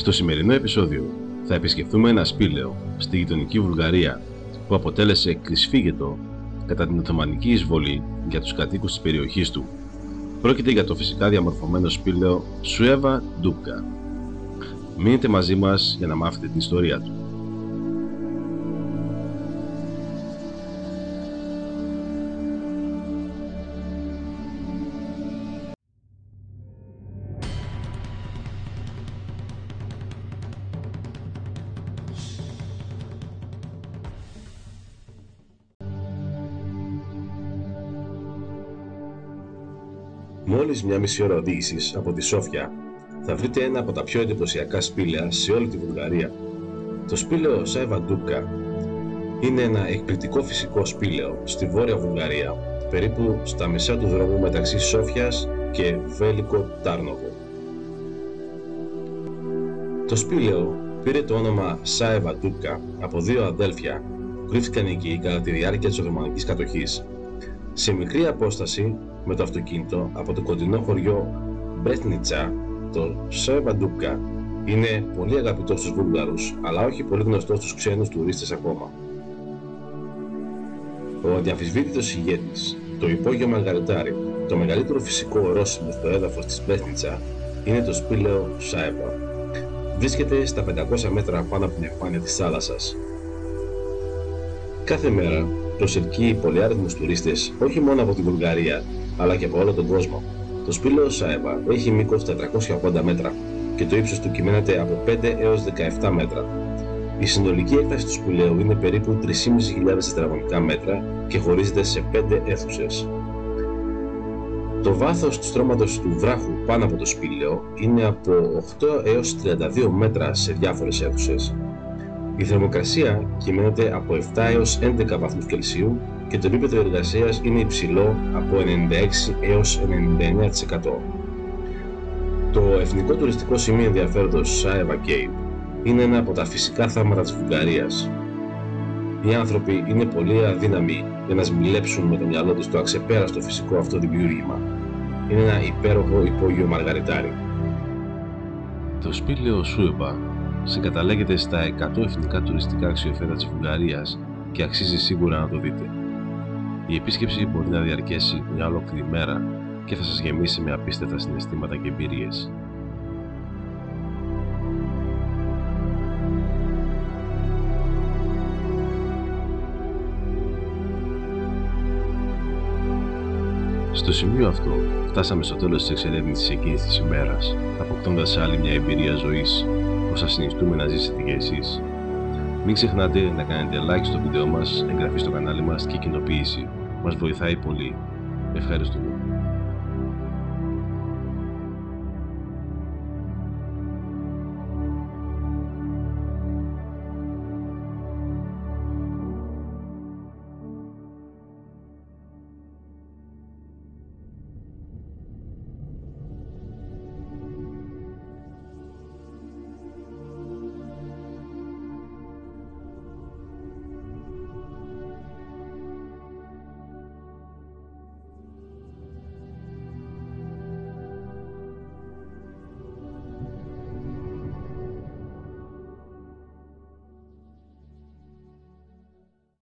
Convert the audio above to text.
Στο σημερινό επεισόδιο θα επισκεφθούμε ένα σπήλαιο στη γειτονική Βουλγαρία που αποτέλεσε κρυσφύγετο κατά την Οθωμανική εισβολή για τους κατοίκους της περιοχής του. Πρόκειται για το φυσικά διαμορφωμένο σπήλαιο Σουέβα Ντούπκα. Μείνετε μαζί μας για να μάθετε την ιστορία του. Μόλις μια μισή ώρα οδήγησης από τη Σόφια θα βρείτε ένα από τα πιο εντυπωσιακά σπήλαια σε όλη τη Βουλγαρία. Το σπήλαιο Σάιβα Ντούκα είναι ένα εκπληκτικό φυσικό σπήλαιο στη Βόρεια Βουλγαρία, περίπου στα μισά του δρόμου μεταξύ Σόφιας και Βέλικο Τάρνοβο. Το σπήλαιο πήρε το όνομα Σάιβα Ντούκα από δύο αδέλφια που κρύφτηκαν εκεί κατά τη διάρκεια της Οθωμανικής κατοχής. Σε μικρή απόσταση με το αυτοκίνητο από το κοντινό χωριό Μπρέτνιτσα, το Σεβαντούκα είναι πολύ αγαπητός στους Βούλγαρους, αλλά όχι πολύ γνωστός στους ξένους τουρίστες ακόμα. Ο αδιαμφισβήτητος ηγέτης, το υπόγειο Μαργαριτάρι, το μεγαλύτερο φυσικό ορόσημο στο έδαφος της Μπρέτνιτσα, είναι το σπήλαιο Σάεβα. Βρίσκεται στα 500 μέτρα πάνω από την επιφάνεια της θάλασσας. Κάθε μέρα προσελκύει πολυάριθμους τουρίστες όχι μόνο από τη Βουλγαρία αλλά και από όλο τον κόσμο. Το σπήλαιο Σάεβα έχει μήκος 480 μέτρα και το ύψος του κυμαίνεται από 5 έως 17 μέτρα. Η συνολική έκταση του σπηλαίου είναι περίπου 3.500 τετραγωνικά μέτρα και χωρίζεται σε 5 αίθουσες. Το βάθος του στρώματος του βράχου πάνω από το σπήλαιο είναι από 8 έως 32 μέτρα σε διάφορες αίθουσες. Η θερμοκρασία κυμαίνεται από 7 έως 11 βαθμούς Κελσίου και το επίπεδο εργασίας είναι υψηλό από 96 έως 99%. Το εθνικό τουριστικό σημείο ενδιαφέροντος Σάεβα Cave είναι ένα από τα φυσικά θάματα της Βουλγαρίας. Οι άνθρωποι είναι πολύ αδύναμοι για να σμιλέψουν με το μυαλό τους το αξεπέραστο φυσικό αυτό δημιούργημα. Είναι ένα υπέροχο υπόγειο μαργαριτάρι. Το σπήλαιο Σούεμπα συγκαταλέγεται στα 100 εθνικά τουριστικά αξιοθέατα της Βουλγαρίας και αξίζει σίγουρα να το δείτε. Η επίσκεψη μπορεί να διαρκέσει μια ολόκληρη μέρα και θα σας γεμίσει με απίστευτα συναισθήματα και εμπειρίες. Στο σημείο αυτό φτάσαμε στο τέλος της εξερεύνησης εκείνης της ημέρας, αποκτώντας άλλη μια εμπειρία ζωής που σας συνιστούμε να ζήσετε και εσείς. Μην ξεχνάτε να κάνετε like στο βίντεο μας, εγγραφή στο κανάλι μας και κοινοποίηση. Μας βοηθάει πολύ. Ευχαριστούμε.